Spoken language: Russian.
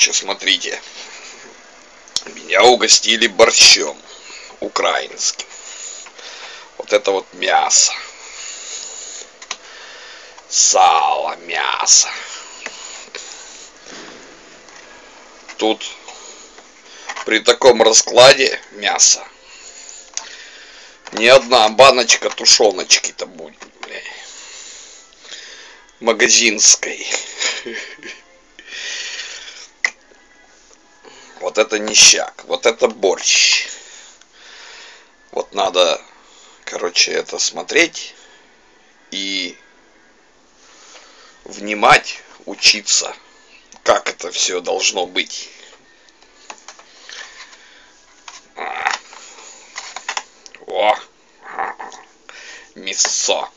короче, смотрите. Меня угостили борщом украинским. Вот это вот мясо. Сало, мясо. Тут при таком раскладе мяса ни одна баночка тушеночки-то будет, бля. Магазинской. Вот это нищак, вот это борщ. Вот надо, короче, это смотреть и внимать, учиться, как это все должно быть. О, мясо.